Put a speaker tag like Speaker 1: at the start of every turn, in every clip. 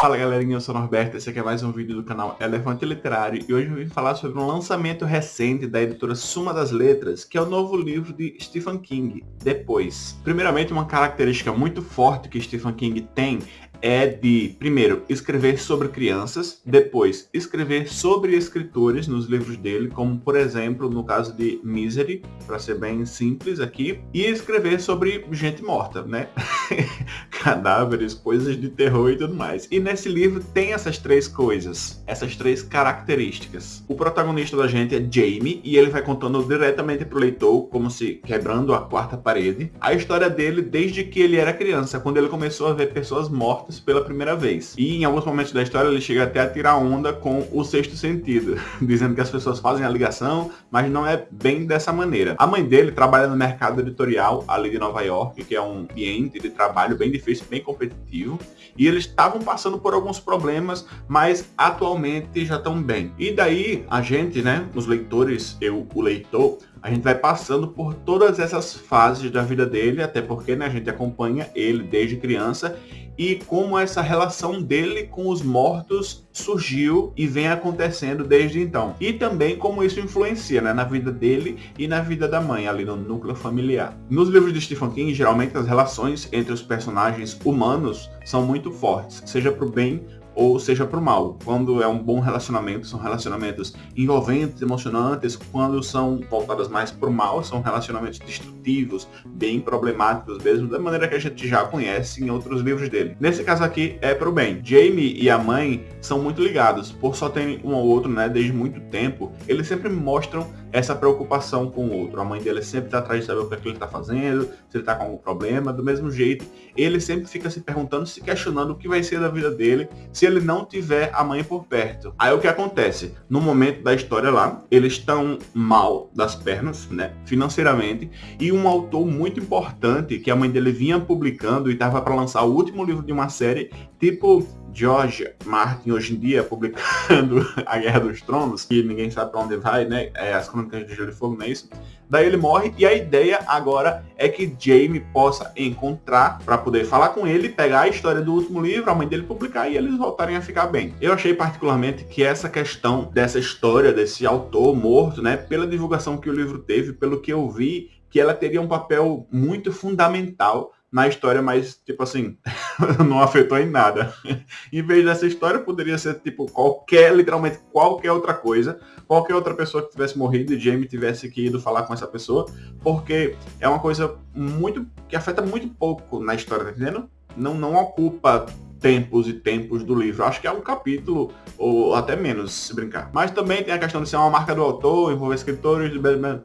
Speaker 1: Fala galerinha, eu sou o Norberto, esse aqui é mais um vídeo do canal Elefante Literário e hoje eu vim falar sobre um lançamento recente da editora Suma das Letras, que é o novo livro de Stephen King, Depois. Primeiramente, uma característica muito forte que Stephen King tem é de, primeiro, escrever sobre crianças, depois, escrever sobre escritores nos livros dele, como por exemplo, no caso de Misery, para ser bem simples aqui, e escrever sobre gente morta, né? Cadáveres, coisas de terror e tudo mais. E nesse livro tem essas três coisas, essas três características. O protagonista da gente é Jamie, e ele vai contando diretamente pro leitor, como se quebrando a quarta parede, a história dele desde que ele era criança, quando ele começou a ver pessoas mortas pela primeira vez. E em alguns momentos da história ele chega até a tirar onda com o sexto sentido, dizendo que as pessoas fazem a ligação, mas não é bem dessa maneira. A mãe dele trabalha no mercado editorial ali de Nova York, que é um ambiente de trabalho bem difícil, bem competitivo, e eles estavam passando por alguns problemas, mas atualmente já estão bem. E daí a gente, né, os leitores, eu, o leitor, a gente vai passando por todas essas fases da vida dele, até porque né, a gente acompanha ele desde criança e como essa relação dele com os mortos surgiu e vem acontecendo desde então. E também como isso influencia né, na vida dele e na vida da mãe, ali no núcleo familiar. Nos livros de Stephen King, geralmente as relações entre os personagens humanos são muito fortes, seja para o bem ou seja para o mal. Quando é um bom relacionamento, são relacionamentos envolventes, emocionantes. Quando são voltadas mais para o mal, são relacionamentos destrutivos, bem problemáticos mesmo, da maneira que a gente já conhece em outros livros dele. Nesse caso aqui é para o bem. Jamie e a mãe são muito ligados, por só terem um ao outro, né, desde muito tempo. Eles sempre mostram essa preocupação com o outro. A mãe dele sempre está atrás de saber o que, é que ele está fazendo, se ele está com algum problema. Do mesmo jeito, ele sempre fica se perguntando, se questionando o que vai ser da vida dele se ele não tiver a mãe por perto. Aí o que acontece? No momento da história lá, eles estão mal das pernas, né, financeiramente, e um autor muito importante que a mãe dele vinha publicando e estava para lançar o último livro de uma série, tipo George Martin hoje em dia publicando A Guerra dos Tronos, que ninguém sabe para onde vai, né? É as Crônicas de Gelo e Fogo, não é isso? Daí ele morre e a ideia agora é que Jamie possa encontrar para poder falar com ele, pegar a história do último livro, a mãe dele publicar e eles voltarem a ficar bem. Eu achei particularmente que essa questão dessa história desse autor morto, né, pela divulgação que o livro teve, pelo que eu vi, que ela teria um papel muito fundamental na história, mas, tipo assim, não afetou em nada. em vez dessa história, poderia ser, tipo, qualquer, literalmente qualquer outra coisa, qualquer outra pessoa que tivesse morrido e Jamie tivesse que ido falar com essa pessoa, porque é uma coisa muito, que afeta muito pouco na história, tá entendendo? Não, não ocupa tempos e tempos do livro. Acho que é um capítulo, ou até menos, se brincar. Mas também tem a questão de ser uma marca do autor, envolver escritores,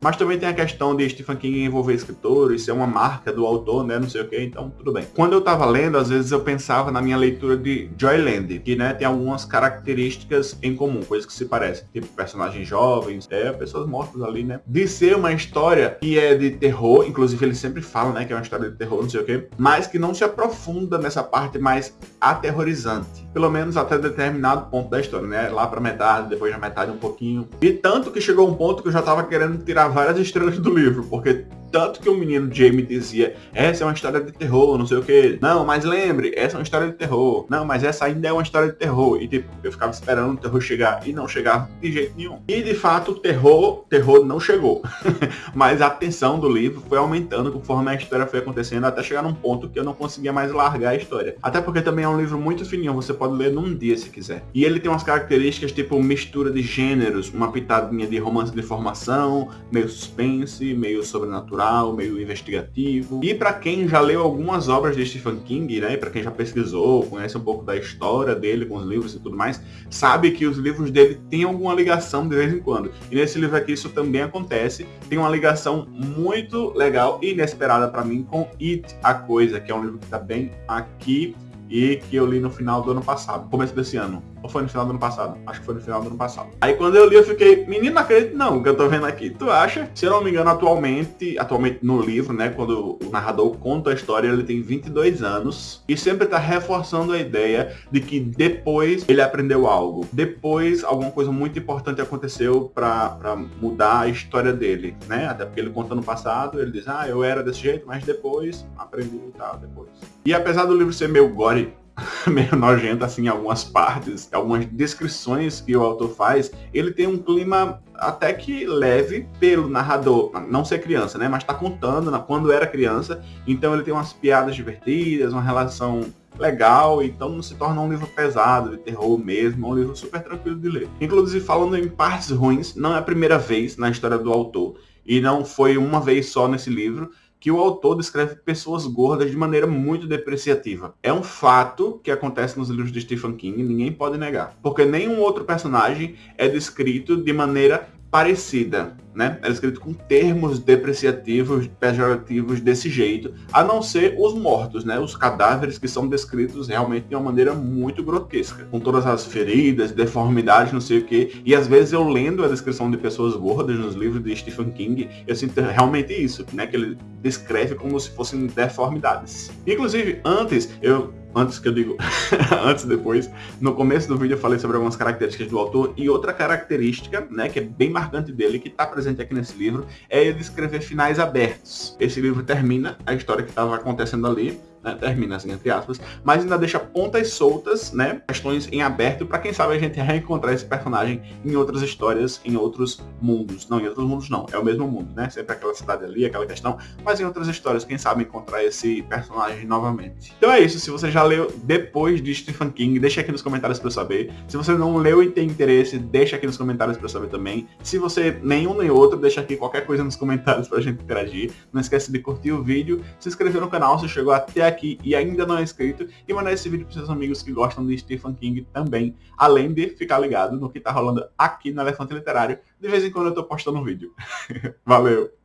Speaker 1: mas também tem a questão de Stephen King envolver escritores, ser uma marca do autor, né, não sei o que, então tudo bem. Quando eu tava lendo, às vezes eu pensava na minha leitura de Joyland, que, né, tem algumas características em comum, coisas que se parecem, tipo personagens jovens, é, pessoas mortas ali, né, de ser uma história que é de terror, inclusive ele sempre fala, né, que é uma história de terror, não sei o que, mas que não se aprofunda nessa parte mais aterrorizante. Pelo menos até determinado ponto da história, né? Lá pra metade, depois da metade um pouquinho. E tanto que chegou um ponto que eu já tava querendo tirar várias estrelas do livro, porque tanto que o menino Jamie dizia, essa é uma história de terror, não sei o que. Não, mas lembre, essa é uma história de terror. Não, mas essa ainda é uma história de terror. E tipo, eu ficava esperando o terror chegar e não chegava de jeito nenhum. E de fato, o terror, terror não chegou. mas a tensão do livro foi aumentando conforme a história foi acontecendo, até chegar num ponto que eu não conseguia mais largar a história. Até porque também é um livro muito fininho, você pode ler num dia se quiser. E ele tem umas características tipo mistura de gêneros, uma pitadinha de romance de formação, meio suspense, meio sobrenatural meio investigativo. E para quem já leu algumas obras de Stephen King, né, para quem já pesquisou, conhece um pouco da história dele com os livros e tudo mais, sabe que os livros dele têm alguma ligação de vez em quando. E nesse livro aqui isso também acontece. Tem uma ligação muito legal e inesperada para mim com It, a Coisa, que é um livro que está bem aqui e que eu li no final do ano passado, começo desse ano. Ou foi no final do ano passado? Acho que foi no final do ano passado. Aí quando eu li, eu fiquei, menino, acredito não, que eu tô vendo aqui. Tu acha? Se eu não me engano, atualmente, atualmente no livro, né, quando o narrador conta a história, ele tem 22 anos e sempre tá reforçando a ideia de que depois ele aprendeu algo. Depois, alguma coisa muito importante aconteceu pra mudar a história dele, né? Até porque ele conta no passado, ele diz, ah, eu era desse jeito, mas depois aprendi e tal, depois. E apesar do livro ser meio gore, meio nojenta assim em algumas partes, algumas descrições que o autor faz, ele tem um clima até que leve pelo narrador, não ser criança, né, mas tá contando quando era criança, então ele tem umas piadas divertidas, uma relação legal, então não se torna um livro pesado, de terror mesmo, é um livro super tranquilo de ler. Inclusive, falando em partes ruins, não é a primeira vez na história do autor, e não foi uma vez só nesse livro, que o autor descreve pessoas gordas de maneira muito depreciativa. É um fato que acontece nos livros de Stephen King, ninguém pode negar. Porque nenhum outro personagem é descrito de maneira parecida, né? Era escrito com termos depreciativos, pejorativos desse jeito, a não ser os mortos, né? Os cadáveres que são descritos realmente de uma maneira muito grotesca, com todas as feridas, deformidades, não sei o que. E às vezes eu lendo a descrição de pessoas gordas nos livros de Stephen King, eu sinto realmente isso, né? Que ele descreve como se fossem deformidades. Inclusive, antes eu antes que eu digo, antes e depois, no começo do vídeo eu falei sobre algumas características do autor e outra característica, né, que é bem marcante dele, que está presente aqui nesse livro, é ele escrever finais abertos. Esse livro termina a história que estava acontecendo ali, né, termina assim, entre aspas, mas ainda deixa pontas soltas, né, questões em aberto, para quem sabe a gente reencontrar esse personagem em outras histórias, em outros mundos. Não, em outros mundos não, é o mesmo mundo, né, sempre aquela cidade ali, aquela questão, mas em outras histórias, quem sabe encontrar esse personagem novamente. Então é isso, se você já leu depois de Stephen King, deixa aqui nos comentários para eu saber. Se você não leu e tem interesse, deixa aqui nos comentários para eu saber também. Se você nenhum nem outro, deixa aqui qualquer coisa nos comentários pra gente interagir. Não esquece de curtir o vídeo, se inscrever no canal se chegou até aqui aqui e ainda não é inscrito e mandar esse vídeo para seus amigos que gostam de Stephen King também, além de ficar ligado no que está rolando aqui no Elefante Literário. De vez em quando eu estou postando um vídeo. Valeu!